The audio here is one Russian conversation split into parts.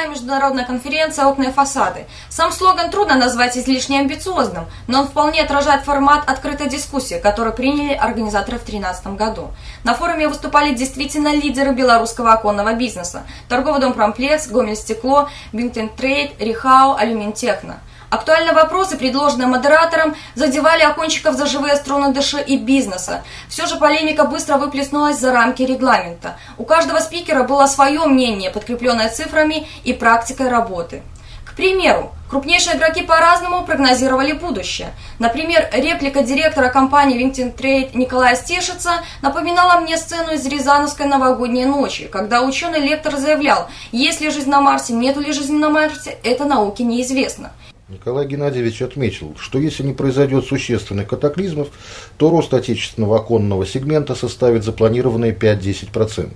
шестая международная конференция «Окна и фасады». Сам слоган трудно назвать излишне амбициозным, но он вполне отражает формат открытой дискуссии, которую приняли организаторы в 2013 году. На форуме выступали действительно лидеры белорусского оконного бизнеса. Торговый дом «Промплекс», «Гомель-Стекло», «Бинтен Трейд», «Рихау», «Алюминтехно». Актуальные вопросы, предложенные модератором, задевали окончиков за живые струны души и бизнеса. Все же полемика быстро выплеснулась за рамки регламента. У каждого спикера было свое мнение, подкрепленное цифрами и практикой работы. К примеру, крупнейшие игроки по-разному прогнозировали будущее. Например, реплика директора компании Винтин Трейд Николая Стешица напоминала мне сцену из Рязановской новогодней ночи, когда ученый-лектор заявлял, есть ли жизнь на Марсе, нет ли жизни на Марсе, это науке неизвестно. Николай Геннадьевич отметил, что если не произойдет существенных катаклизмов, то рост отечественного оконного сегмента составит запланированные 5-10%.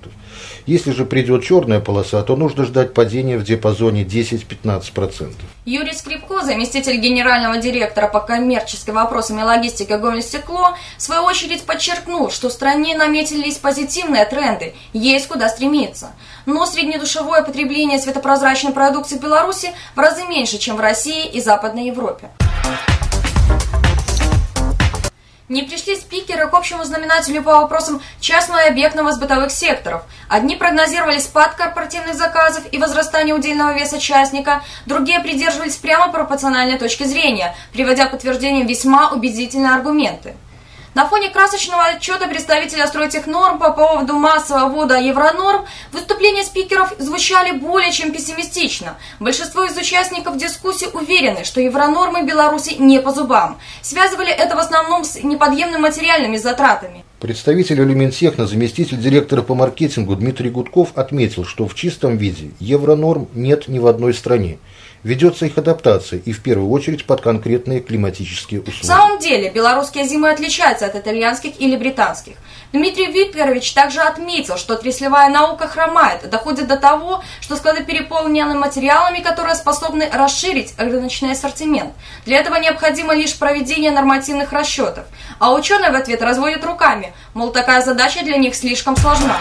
Если же придет черная полоса, то нужно ждать падения в диапазоне 10-15%. Юрий Скрипко, заместитель генерального директора по коммерческим вопросам и логистике Гомель-Стекло, в свою очередь подчеркнул, что в стране наметились позитивные тренды, есть куда стремиться. Но среднедушевое потребление светопрозрачной продукции в Беларуси в разы меньше, чем в России и Западной Европе. Не пришли спикеры к общему знаменателю по вопросам частного и объектного с бытовых секторов. Одни прогнозировали спад корпоративных заказов и возрастание удельного веса частника, другие придерживались прямо пропорциональной точки зрения, приводя подтверждением весьма убедительные аргументы. На фоне красочного отчета представителя стройтехнорм по поводу массового ввода евронорм выступления спикеров звучали более чем пессимистично. Большинство из участников дискуссии уверены, что евронормы Беларуси не по зубам. Связывали это в основном с неподъемными материальными затратами. Представитель Элементехно, заместитель директора по маркетингу Дмитрий Гудков отметил, что в чистом виде евронорм нет ни в одной стране. Ведется их адаптация и в первую очередь под конкретные климатические условия. В самом деле, белорусские зимы отличаются от итальянских или британских. Дмитрий Викторович также отметил, что отраслевая наука хромает, доходит до того, что склады переполнены материалами, которые способны расширить рыночный ассортимент. Для этого необходимо лишь проведение нормативных расчетов. А ученые в ответ разводят руками, мол, такая задача для них слишком сложна.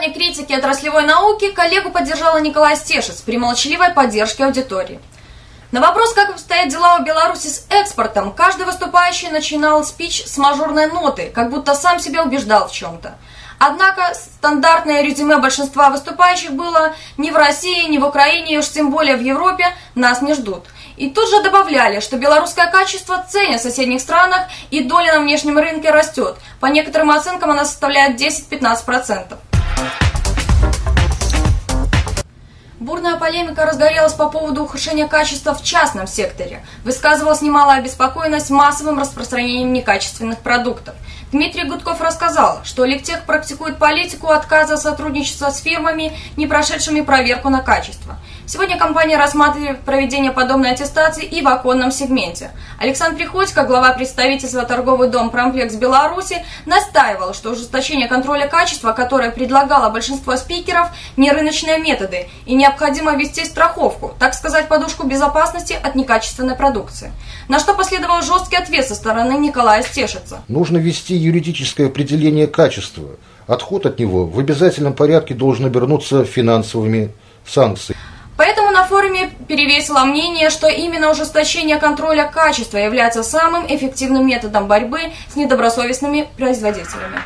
плане критики отраслевой науки коллегу поддержала Николай Стешец при молчаливой поддержке аудитории. На вопрос, как обстоят дела у Беларуси с экспортом, каждый выступающий начинал спич с мажорной ноты, как будто сам себя убеждал в чем-то. Однако стандартное резюме большинства выступающих было «ни в России, ни в Украине, и уж тем более в Европе нас не ждут». И тут же добавляли, что белорусское качество ценят в соседних странах и доля на внешнем рынке растет. По некоторым оценкам она составляет 10-15%. Бурная полемика разгорелась по поводу ухудшения качества в частном секторе. Высказывалась немалая обеспокоенность массовым распространением некачественных продуктов. Дмитрий Гудков рассказал, что Ликтех практикует политику отказа сотрудничества с фирмами, не прошедшими проверку на качество. Сегодня компания рассматривает проведение подобной аттестации и в оконном сегменте. Александр Приходько, глава представительства торговый дом «Промплекс Беларуси», настаивал, что ужесточение контроля качества, которое предлагало большинство спикеров, не рыночные методы, и необходимо ввести страховку, так сказать, подушку безопасности от некачественной продукции. На что последовал жесткий ответ со стороны Николая Стешица. Нужно ввести юридическое определение качества. Отход от него в обязательном порядке должен обернуться финансовыми санкциями. Перевесило мнение, что именно ужесточение контроля качества является самым эффективным методом борьбы с недобросовестными производителями.